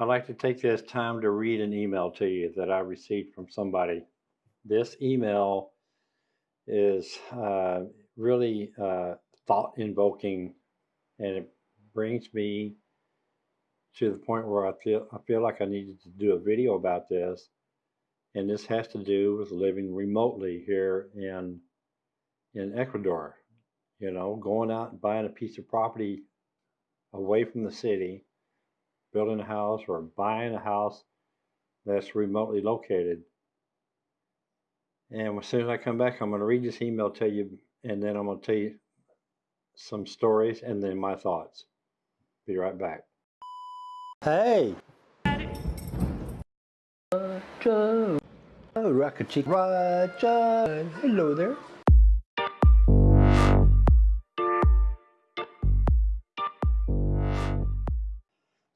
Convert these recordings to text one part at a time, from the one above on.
I'd like to take this time to read an email to you that I received from somebody. This email is uh, really uh, thought invoking and it brings me to the point where I feel, I feel like I needed to do a video about this. And this has to do with living remotely here in, in Ecuador. You know, going out and buying a piece of property away from the city building a house or buying a house that's remotely located. And as soon as I come back, I'm going to read this email to you, and then I'm going to tell you some stories and then my thoughts. Be right back. Hey! Roger! Oh, Rocket Roger! Hello there.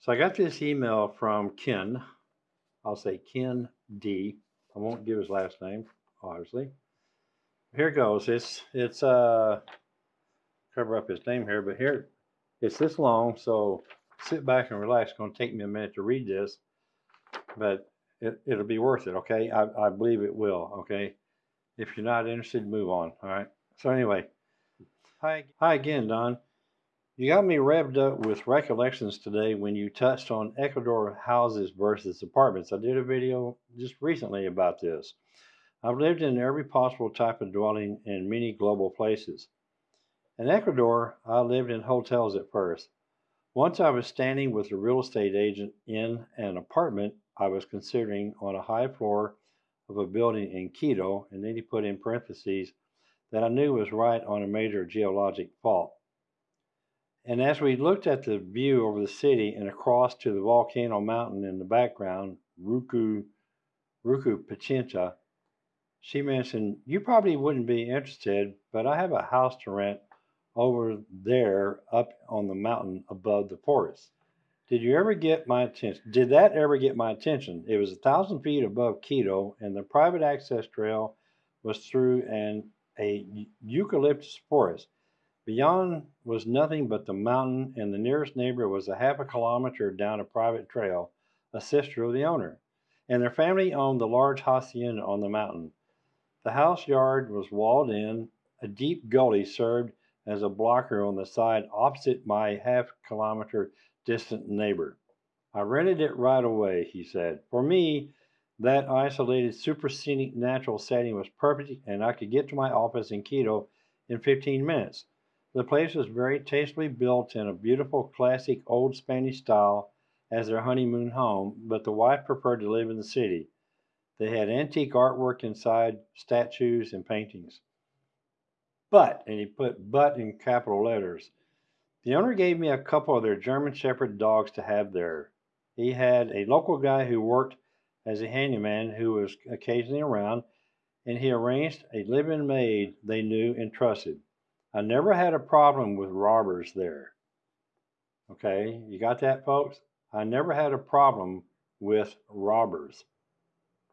So I got this email from Ken. I'll say Ken D. I won't give his last name, obviously. Here goes. It's it's uh cover up his name here, but here it's this long, so sit back and relax. It's gonna take me a minute to read this, but it, it'll be worth it, okay? I, I believe it will, okay? If you're not interested, move on, all right? So anyway, hi, hi again, Don. You got me revved up with recollections today when you touched on Ecuador houses versus apartments. I did a video just recently about this. I've lived in every possible type of dwelling in many global places. In Ecuador, I lived in hotels at first. Once I was standing with a real estate agent in an apartment I was considering on a high floor of a building in Quito, and then he put in parentheses that I knew was right on a major geologic fault. And as we looked at the view over the city and across to the volcano mountain in the background, Ruku, Ruku Pichincha, she mentioned, You probably wouldn't be interested, but I have a house to rent over there up on the mountain above the forest. Did you ever get my attention? Did that ever get my attention? It was a thousand feet above Quito, and the private access trail was through an a eucalyptus forest. Beyond was nothing but the mountain, and the nearest neighbor was a half a kilometer down a private trail, a sister of the owner. And their family owned the large hacienda on the mountain. The house yard was walled in. A deep gully served as a blocker on the side opposite my half kilometer distant neighbor. I rented it right away, he said. For me, that isolated, super scenic natural setting was perfect, and I could get to my office in Quito in 15 minutes. The place was very tastefully built in a beautiful classic old Spanish style as their honeymoon home, but the wife preferred to live in the city. They had antique artwork inside, statues and paintings. But, and he put but in capital letters, the owner gave me a couple of their German Shepherd dogs to have there. He had a local guy who worked as a handyman who was occasionally around, and he arranged a live-in maid they knew and trusted. I never had a problem with robbers there. Okay, you got that, folks? I never had a problem with robbers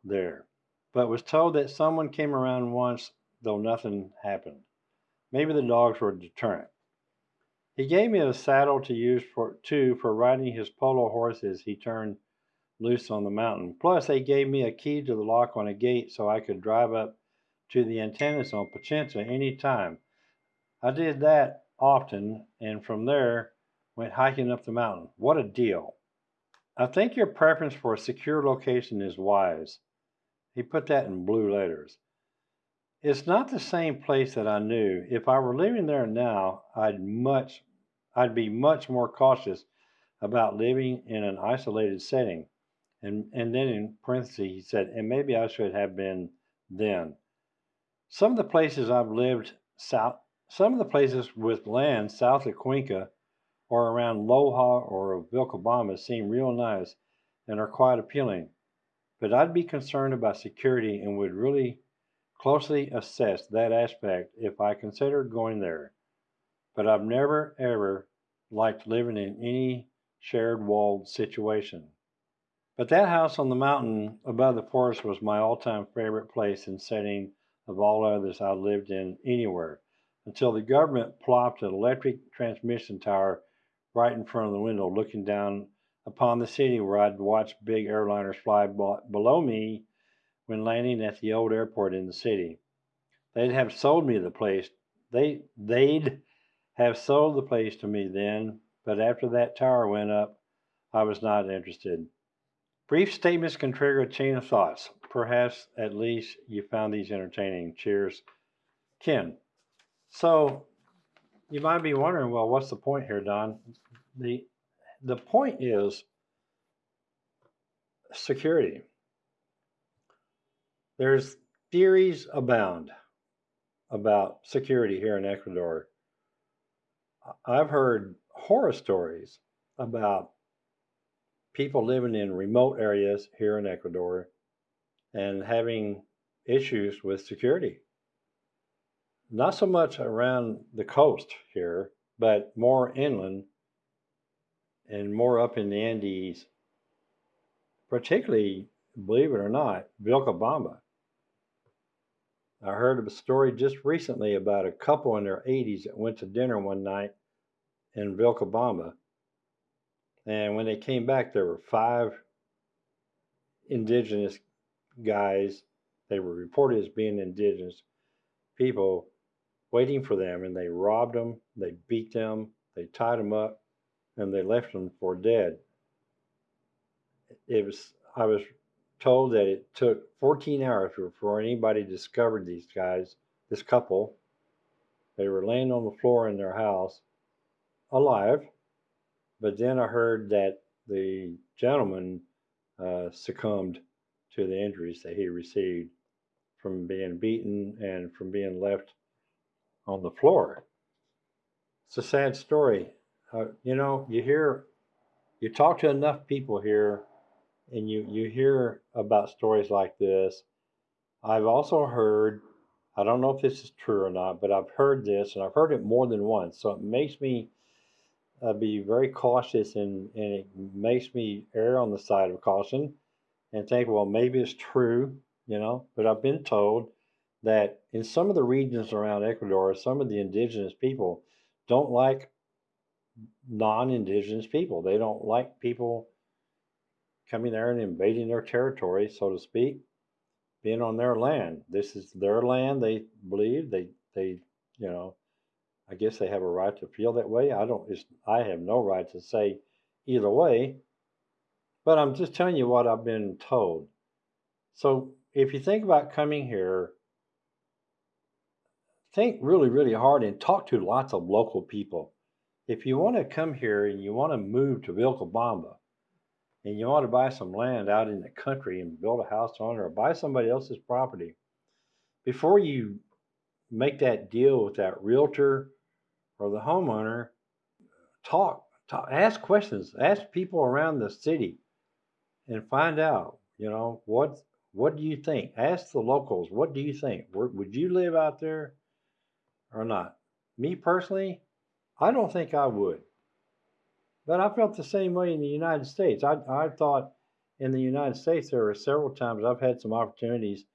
there, but was told that someone came around once, though nothing happened. Maybe the dogs were a deterrent. He gave me a saddle to use for too for riding his polo horses he turned loose on the mountain. Plus, they gave me a key to the lock on a gate so I could drive up to the antennas on Pichincha any time I did that often, and from there went hiking up the mountain. What a deal. I think your preference for a secure location is wise. He put that in blue letters. It's not the same place that I knew. If I were living there now, I'd much I'd be much more cautious about living in an isolated setting. And and then in parentheses he said, and maybe I should have been then. Some of the places I've lived south some of the places with land south of Cuenca or around Loja or Vilcabamba seem real nice and are quite appealing, but I'd be concerned about security and would really closely assess that aspect if I considered going there. But I've never ever liked living in any shared walled situation. But that house on the mountain above the forest was my all-time favorite place and setting of all others I lived in anywhere until the government plopped an electric transmission tower right in front of the window looking down upon the city where I'd watch big airliners fly below me when landing at the old airport in the city. They'd have sold me the place. They they'd have sold the place to me then, but after that tower went up, I was not interested. Brief statements can trigger a chain of thoughts. Perhaps at least you found these entertaining. Cheers, Ken. So you might be wondering, well, what's the point here, Don? The the point is security. There's theories abound about security here in Ecuador. I've heard horror stories about people living in remote areas here in Ecuador and having issues with security. Not so much around the coast here, but more inland and more up in the Andes, particularly, believe it or not, Vilcabamba. I heard a story just recently about a couple in their 80s that went to dinner one night in Vilcabamba. And when they came back, there were five indigenous guys. They were reported as being indigenous people waiting for them, and they robbed them, they beat them, they tied them up, and they left them for dead. It was I was told that it took 14 hours before anybody discovered these guys, this couple. They were laying on the floor in their house, alive. But then I heard that the gentleman uh, succumbed to the injuries that he received from being beaten and from being left on the floor. It's a sad story. Uh, you know, you hear, you talk to enough people here, and you you hear about stories like this. I've also heard, I don't know if this is true or not, but I've heard this, and I've heard it more than once. So it makes me uh, be very cautious, and and it makes me err on the side of caution, and think, well, maybe it's true, you know. But I've been told that in some of the regions around Ecuador, some of the indigenous people don't like non-indigenous people. They don't like people coming there and invading their territory, so to speak, being on their land. This is their land. They believe they they you know, I guess they have a right to feel that way. I don't. I have no right to say either way. But I'm just telling you what I've been told. So if you think about coming here, think really, really hard and talk to lots of local people if you want to come here and you want to move to Vilcabamba and you want to buy some land out in the country and build a house on it or buy somebody else's property, before you make that deal with that realtor or the homeowner, talk, talk ask questions, ask people around the city and find out, you know, what what do you think? Ask the locals, what do you think? Would you live out there or not? Me personally, I don't think I would. But I felt the same way in the United States. I, I thought in the United States there were several times I've had some opportunities.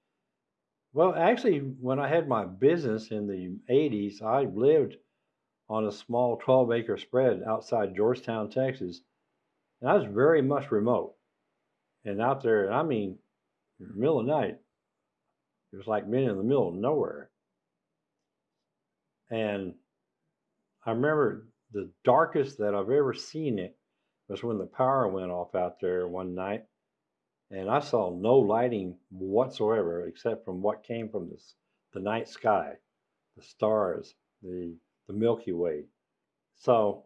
Well, actually, when I had my business in the 80s, I lived on a small 12 acre spread outside Georgetown, Texas. And I was very much remote. And out there, I mean, in the middle of the night, it was like being in the middle of nowhere. And I remember the darkest that I've ever seen it was when the power went off out there one night, and I saw no lighting whatsoever except from what came from this, the night sky, the stars, the the Milky Way. So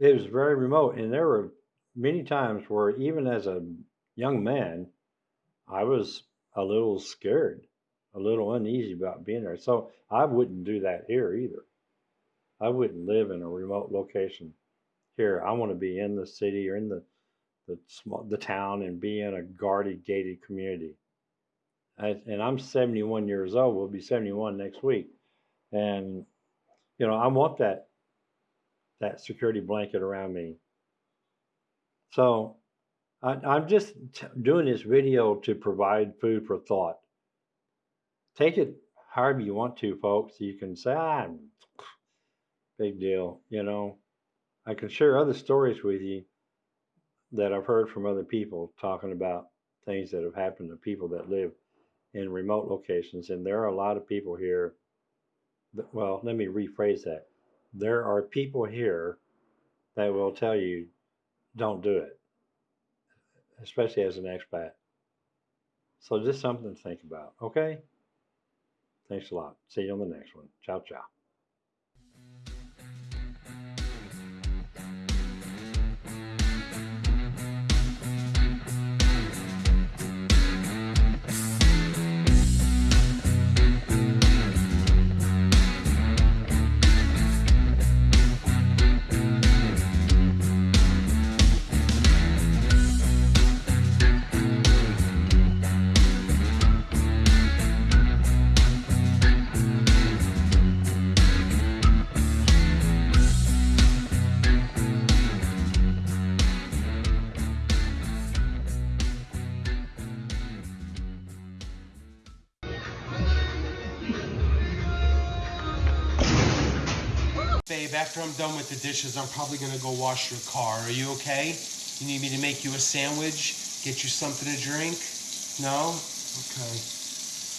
it was very remote, and there were many times where even as a young man, I was a little scared, a little uneasy about being there. So I wouldn't do that here either. I wouldn't live in a remote location here. I want to be in the city or in the the small the town and be in a guarded gated community. I, and I'm 71 years old. We'll be 71 next week, and you know I want that that security blanket around me. So I, I'm just t- doing this video to provide food for thought. Take it however you want to, folks. You can say, ah, big deal. You know, I can share other stories with you that I've heard from other people talking about things that have happened to people that live in remote locations. And there are a lot of people here. That, well, let me rephrase that. There are people here that will tell you, don't do it, especially as an expat. So just something to think about. Okay. Thanks a lot. See you on the next one. Ciao, ciao. Babe, after I'm done with the dishes, I'm probably gonna go wash your car. Are you okay? You need me to make you a sandwich? Get you something to drink? No? Okay.